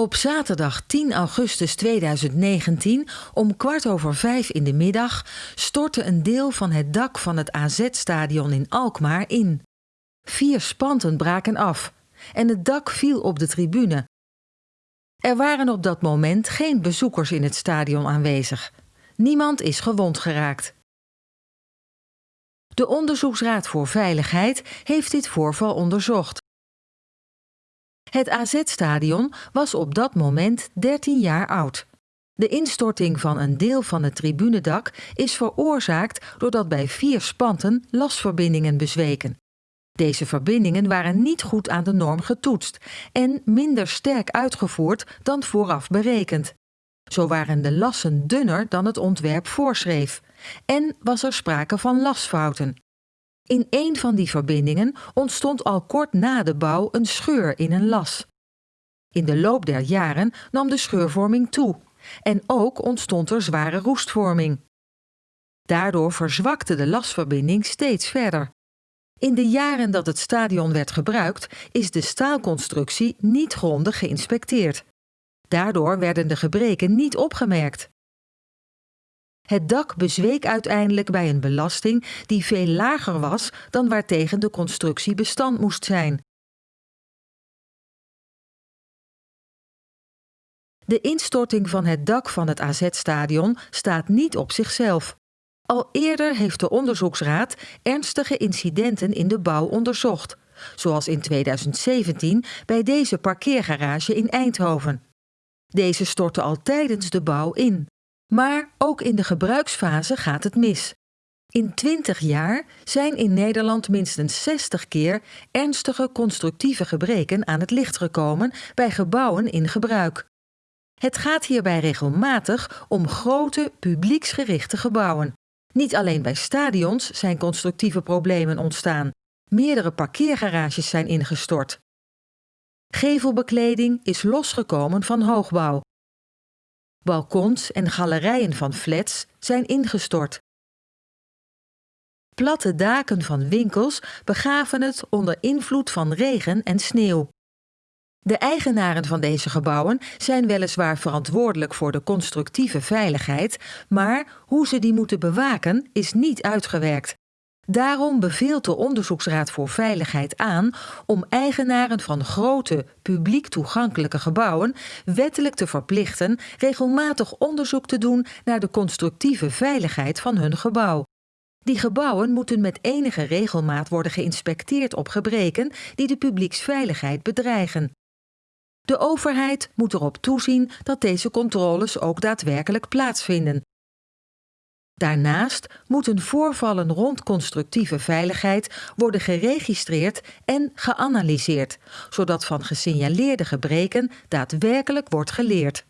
Op zaterdag 10 augustus 2019 om kwart over vijf in de middag stortte een deel van het dak van het AZ-stadion in Alkmaar in. Vier spanten braken af en het dak viel op de tribune. Er waren op dat moment geen bezoekers in het stadion aanwezig. Niemand is gewond geraakt. De Onderzoeksraad voor Veiligheid heeft dit voorval onderzocht. Het AZ-stadion was op dat moment 13 jaar oud. De instorting van een deel van het tribunedak is veroorzaakt doordat bij vier spanten lasverbindingen bezweken. Deze verbindingen waren niet goed aan de norm getoetst en minder sterk uitgevoerd dan vooraf berekend. Zo waren de lassen dunner dan het ontwerp voorschreef en was er sprake van lasfouten. In een van die verbindingen ontstond al kort na de bouw een scheur in een las. In de loop der jaren nam de scheurvorming toe en ook ontstond er zware roestvorming. Daardoor verzwakte de lasverbinding steeds verder. In de jaren dat het stadion werd gebruikt, is de staalconstructie niet grondig geïnspecteerd. Daardoor werden de gebreken niet opgemerkt. Het dak bezweek uiteindelijk bij een belasting die veel lager was dan waartegen de constructie bestand moest zijn. De instorting van het dak van het AZ-stadion staat niet op zichzelf. Al eerder heeft de onderzoeksraad ernstige incidenten in de bouw onderzocht, zoals in 2017 bij deze parkeergarage in Eindhoven. Deze stortte al tijdens de bouw in. Maar ook in de gebruiksfase gaat het mis. In 20 jaar zijn in Nederland minstens 60 keer ernstige constructieve gebreken aan het licht gekomen bij gebouwen in gebruik. Het gaat hierbij regelmatig om grote publieksgerichte gebouwen. Niet alleen bij stadions zijn constructieve problemen ontstaan. Meerdere parkeergarages zijn ingestort. Gevelbekleding is losgekomen van hoogbouw. Balkons en galerijen van flats zijn ingestort. Platte daken van winkels begaven het onder invloed van regen en sneeuw. De eigenaren van deze gebouwen zijn weliswaar verantwoordelijk voor de constructieve veiligheid, maar hoe ze die moeten bewaken is niet uitgewerkt. Daarom beveelt de Onderzoeksraad voor Veiligheid aan om eigenaren van grote, publiek toegankelijke gebouwen wettelijk te verplichten regelmatig onderzoek te doen naar de constructieve veiligheid van hun gebouw. Die gebouwen moeten met enige regelmaat worden geïnspecteerd op gebreken die de publieksveiligheid bedreigen. De overheid moet erop toezien dat deze controles ook daadwerkelijk plaatsvinden. Daarnaast moeten voorvallen rond constructieve veiligheid worden geregistreerd en geanalyseerd, zodat van gesignaleerde gebreken daadwerkelijk wordt geleerd.